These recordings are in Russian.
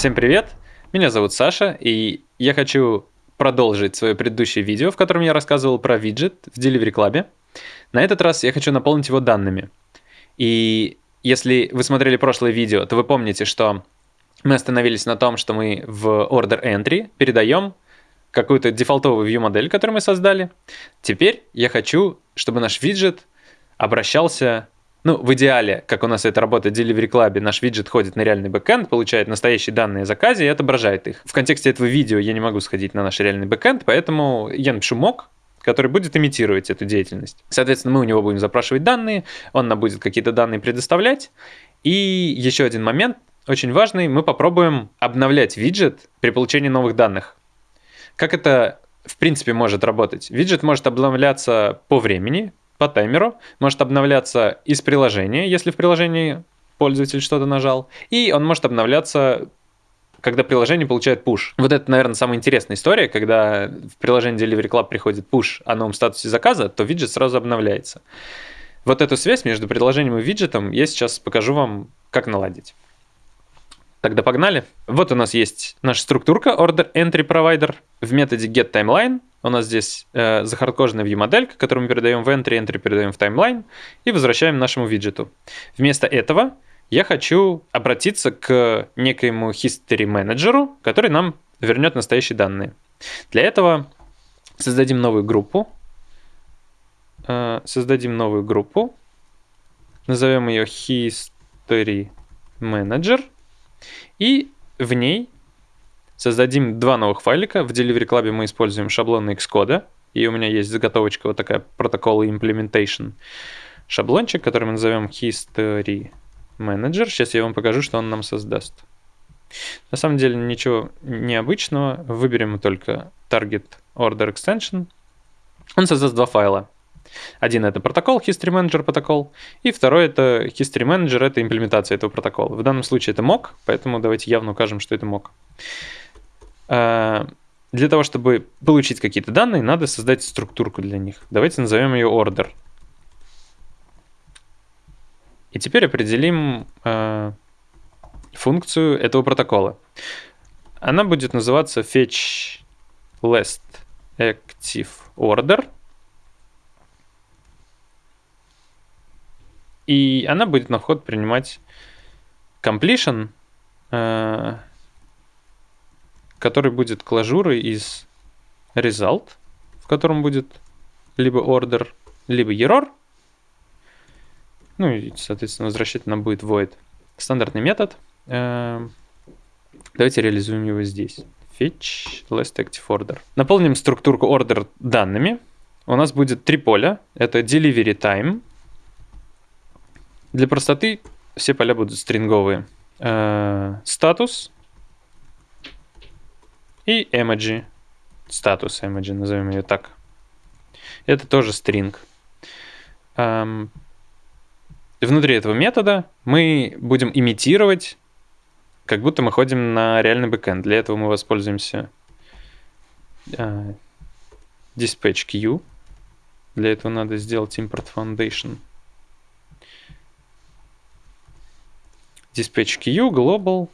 Всем привет! Меня зовут Саша, и я хочу продолжить свое предыдущее видео, в котором я рассказывал про виджет в Delivery Club. На этот раз я хочу наполнить его данными. И если вы смотрели прошлое видео, то вы помните, что мы остановились на том, что мы в Order Entry передаем какую-то дефолтовую view модель, которую мы создали. Теперь я хочу, чтобы наш виджет обращался ну, в идеале, как у нас это работает в Delivery Club, наш виджет ходит на реальный бэкэнд, получает настоящие данные о заказе и отображает их. В контексте этого видео я не могу сходить на наш реальный бэкэнд, поэтому я напишу mock, который будет имитировать эту деятельность. Соответственно, мы у него будем запрашивать данные, он нам будет какие-то данные предоставлять. И еще один момент, очень важный, мы попробуем обновлять виджет при получении новых данных. Как это в принципе может работать? Виджет может обновляться по времени, по таймеру, может обновляться из приложения, если в приложении пользователь что-то нажал, и он может обновляться когда приложение получает push. Вот это, наверное, самая интересная история, когда в приложении Delivery Club приходит push о новом статусе заказа, то виджет сразу обновляется. Вот эту связь между приложением и виджетом я сейчас покажу вам, как наладить. Тогда погнали. Вот у нас есть наша структурка Order Entry Provider. В методе getTimeline у нас здесь э, захардкоженная view-моделька, которую мы передаем в entry, entry передаем в timeline и возвращаем нашему виджету. Вместо этого я хочу обратиться к некоему history менеджеру, который нам вернет настоящие данные. Для этого создадим новую группу. Э, создадим новую группу. Назовем ее history manager. И в ней создадим два новых файлика. В Delivery Club мы используем шаблоны Xcode. И у меня есть заготовочка вот такая протокол implementation шаблончик, который мы назовем history manager. Сейчас я вам покажу, что он нам создаст. На самом деле ничего необычного. Выберем только target order extension. Он создаст два файла. Один это протокол, History Manager протокол, и второй это History Manager, это имплементация этого протокола. В данном случае это mock, поэтому давайте явно укажем, что это mock. А, для того, чтобы получить какие-то данные, надо создать структурку для них. Давайте назовем ее order. И теперь определим э, функцию этого протокола. Она будет называться fetch last active order – И она будет на вход принимать completion, э, который будет клажурой из result, в котором будет либо order, либо error. Ну и, соответственно, возвращать нам будет void. Стандартный метод. Э, давайте реализуем его здесь. Fetch last active order. Наполним структурку order данными. У нас будет три поля. Это delivery time, для простоты все поля будут стринговые. Э, статус и emoji. Статус emoji, назовем ее так. Это тоже. Эм, внутри этого метода мы будем имитировать, как будто мы ходим на реальный бэкэнд. Для этого мы воспользуемся э, dispatch queue. Для этого надо сделать import foundation dispatch queue, global,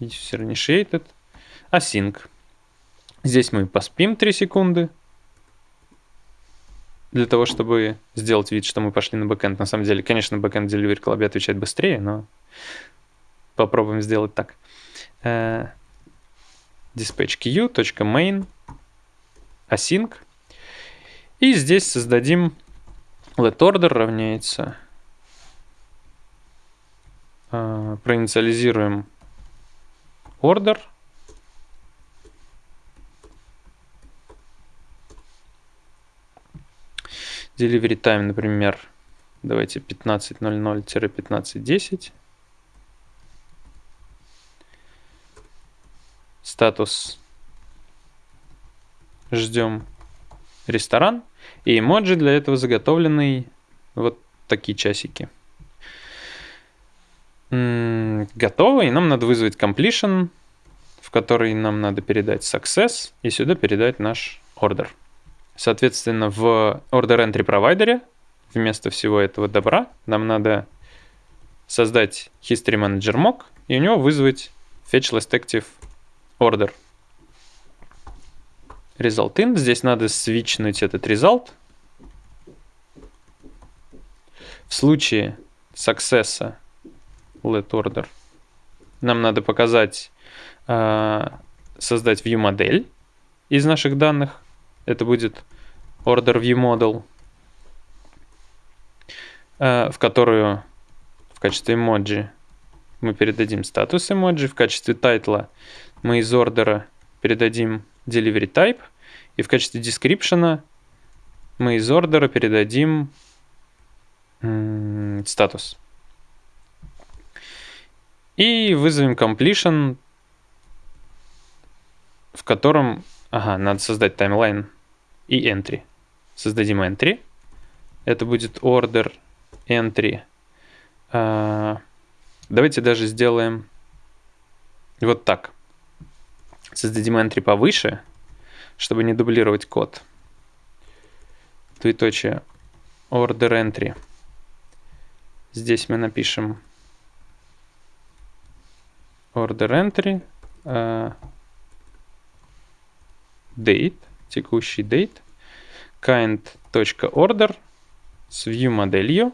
user initiated, async. Здесь мы поспим 3 секунды, для того, чтобы сделать вид, что мы пошли на бэкэнд. На самом деле, конечно, бэкэнд Delivery Club отвечает быстрее, но попробуем сделать так. Uh, dispatch queue.main async. И здесь создадим let order равняется э, проинициализируем order. Delivery time, например, давайте 15.00-15.10. Статус ждем ресторан. И эмоджи для этого заготовленный вот такие часики готово, и нам надо вызвать completion, в который нам надо передать success, и сюда передать наш order. Соответственно, в order entry провайдере вместо всего этого добра нам надо создать History Manager mock и у него вызвать fetch last active order. Result in. Здесь надо свичнуть этот result. В случае success let order нам надо показать, э, создать view модель из наших данных. Это будет order view model, э, в которую в качестве эмоджи мы передадим статус эмоджи, в качестве тайтла мы из ордера передадим delivery type, и в качестве description мы из ордера передадим статус. И вызовем completion, в котором, ага, надо создать таймлайн и entry. Создадим entry. Это будет order entry. А, давайте даже сделаем вот так. Создадим entry повыше, чтобы не дублировать код. Двоеточие order entry. Здесь мы напишем order entry, uh, date, текущий date, kind.order с view моделью,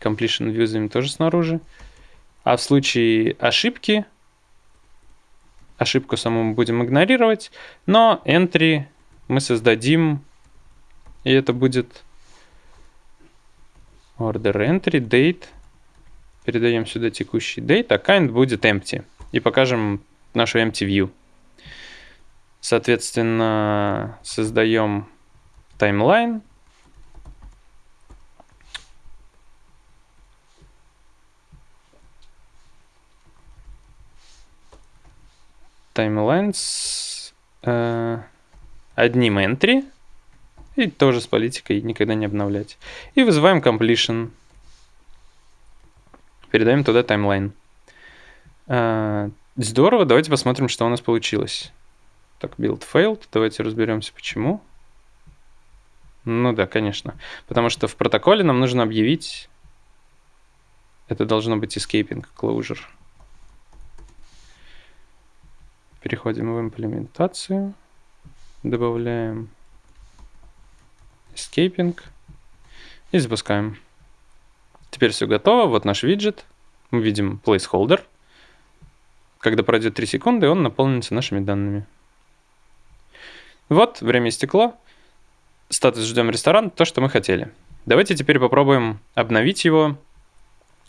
completion view тоже снаружи. А в случае ошибки, ошибку саму мы будем игнорировать, но entry мы создадим, и это будет order entry date Передаем сюда текущий date, а kind будет empty. И покажем нашу empty view. Соответственно, создаем таймлайн. Таймлайн с э, одним entry. И тоже с политикой никогда не обновлять. И вызываем completion передаем туда таймлайн. А, здорово, давайте посмотрим, что у нас получилось. Так, build failed, давайте разберемся, почему. Ну да, конечно. Потому что в протоколе нам нужно объявить... Это должно быть escaping closure. Переходим в имплементацию. Добавляем escaping. И запускаем. Теперь все готово. Вот наш виджет. Мы видим placeholder. Когда пройдет 3 секунды, он наполнится нашими данными. Вот, время истекло. Статус «Ждем ресторан» — то, что мы хотели. Давайте теперь попробуем обновить его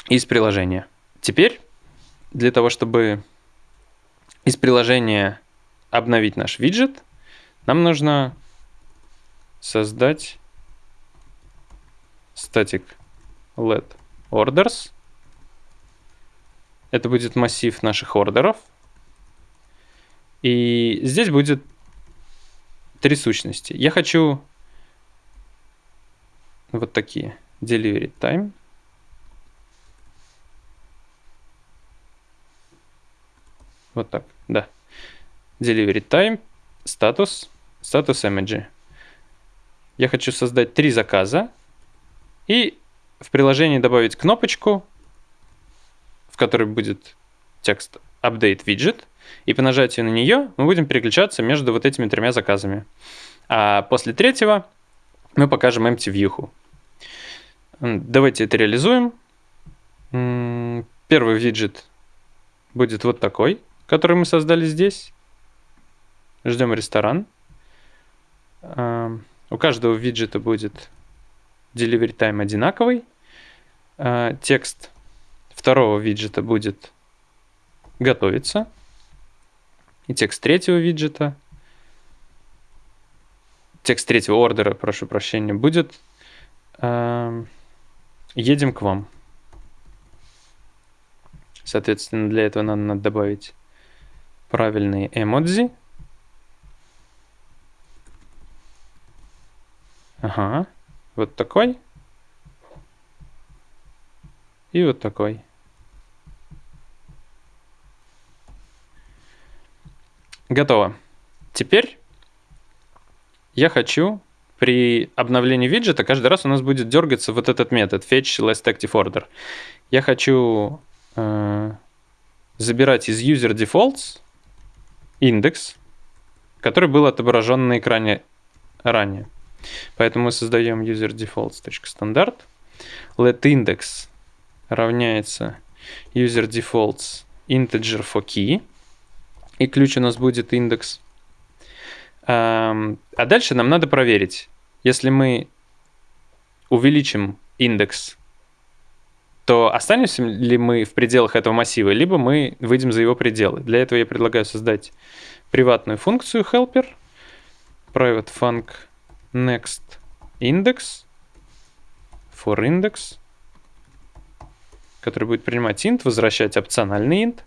из приложения. Теперь, для того, чтобы из приложения обновить наш виджет, нам нужно создать static let orders. Это будет массив наших ордеров. И здесь будет три сущности. Я хочу вот такие. Delivery time. Вот так, да. Delivery time, статус, статус image. Я хочу создать три заказа и в приложении добавить кнопочку, в которой будет текст Update Widget, и по нажатию на нее мы будем переключаться между вот этими тремя заказами. А после третьего мы покажем empty view. Давайте это реализуем. Первый виджет будет вот такой, который мы создали здесь. Ждем ресторан. У каждого виджета будет delivery time одинаковый. А, текст второго виджета будет готовиться. И текст третьего виджета, текст третьего ордера, прошу прощения, будет э, едем к вам. Соответственно, для этого надо, надо добавить правильные эмодзи. Ага, вот такой. И вот такой. Готово. Теперь я хочу при обновлении виджета каждый раз у нас будет дергаться вот этот метод fetch last active order. Я хочу э, забирать из user defaults индекс, который был отображен на экране ранее. Поэтому мы создаем user defaults.standard. Let index равняется user defaults integer for key. И ключ у нас будет индекс. А дальше нам надо проверить, если мы увеличим индекс, то останемся ли мы в пределах этого массива, либо мы выйдем за его пределы. Для этого я предлагаю создать приватную функцию helper, private func next index for index, который будет принимать int, возвращать опциональный int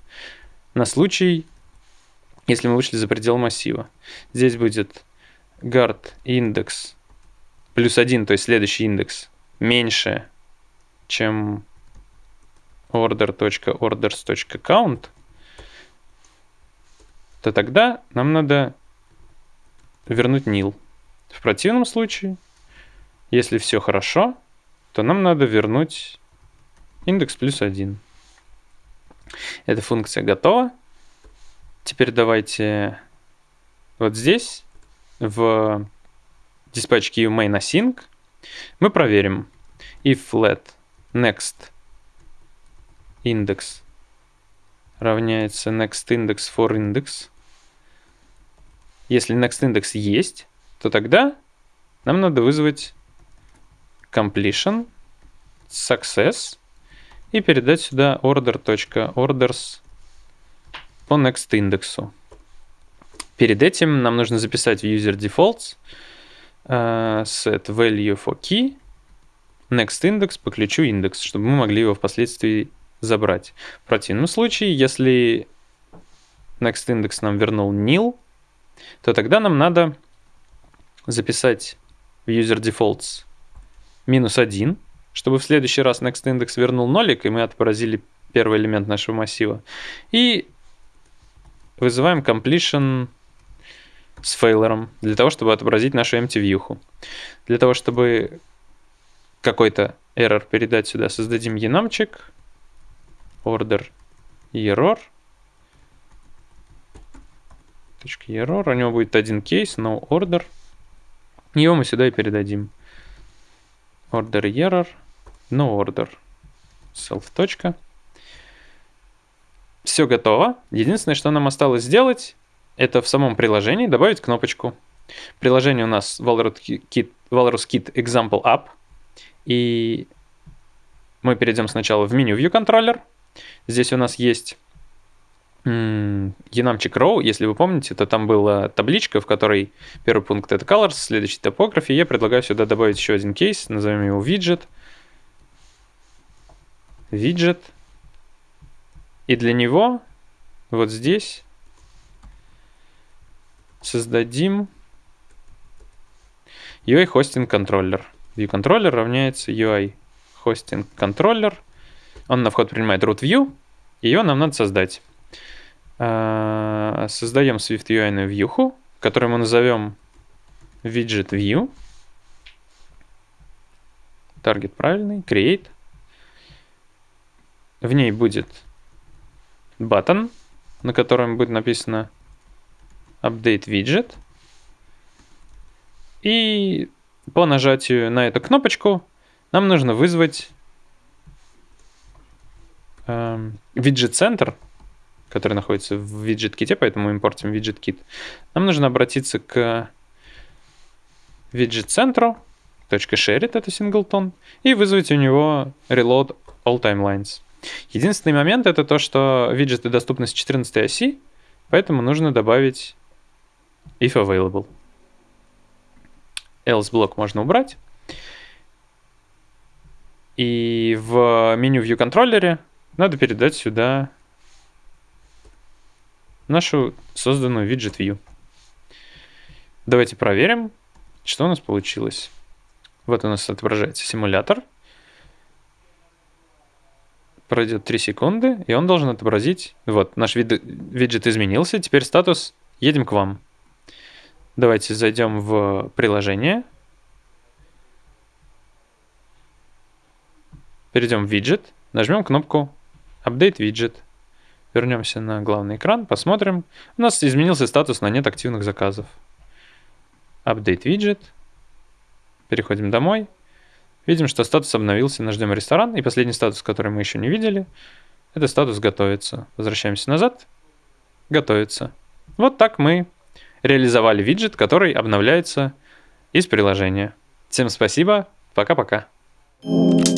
на случай, если мы вышли за предел массива. Здесь будет guard индекс плюс 1, то есть следующий индекс, меньше, чем order.orders.count, то тогда нам надо вернуть nil. В противном случае, если все хорошо, то нам надо вернуть индекс плюс 1. Эта функция готова. Теперь давайте вот здесь, в диспатчке main async, мы проверим if let next index равняется next index for index. Если next index есть, то тогда нам надо вызвать completion success и передать сюда order.orders по next индексу. Перед этим нам нужно записать в user defaults uh, set value for key next index по ключу индекс, чтобы мы могли его впоследствии забрать. В противном случае, если next index нам вернул nil, то тогда нам надо записать в user defaults минус 1, чтобы в следующий раз next index вернул нолик, и мы отобразили первый элемент нашего массива. И вызываем completion с фейлером, для того, чтобы отобразить нашу empty view. Для того, чтобы какой-то error передать сюда, создадим enumчик, order error, .error, у него будет один кейс, no order. Его мы сюда и передадим. Order error, no order, self. Все готово. Единственное, что нам осталось сделать, это в самом приложении добавить кнопочку. Приложение у нас Walrus Kit, Walrus Kit Example App. И мы перейдем сначала в меню View Controller. Здесь у нас есть Enumчик Row, если вы помните, то там была табличка, в которой первый пункт это Colors, следующий Topography. Я предлагаю сюда добавить еще один кейс, назовем его Widget. Widget. И для него вот здесь создадим UI Hosting Controller. View Controller равняется UI Hosting Controller. Он на вход принимает root view, ее нам надо создать. А, создаем Swift UI на вьюху, которую мы назовем widget view. Таргет правильный, create. В ней будет button, на котором будет написано update widget. И по нажатию на эту кнопочку нам нужно вызвать э, widget center, который находится в widget-ките, поэтому импортим widget-kit. Нам нужно обратиться к widget-центру, .shared это singleton, и вызвать у него reload all timelines. Единственный момент это то, что виджеты доступны с 14 оси, поэтому нужно добавить if available. Else блок можно убрать. И в меню View контроллере надо передать сюда нашу созданную виджет view. Давайте проверим, что у нас получилось. Вот у нас отображается симулятор пройдет 3 секунды, и он должен отобразить, вот, наш вид виджет изменился, теперь статус «Едем к вам». Давайте зайдем в приложение. Перейдем в виджет, нажмем кнопку «Update виджет». Вернемся на главный экран, посмотрим. У нас изменился статус на нет активных заказов. Update виджет. Переходим домой. Видим, что статус обновился, нажмем ресторан. И последний статус, который мы еще не видели, это статус готовится. Возвращаемся назад. Готовится. Вот так мы реализовали виджет, который обновляется из приложения. Всем спасибо. Пока-пока. thank you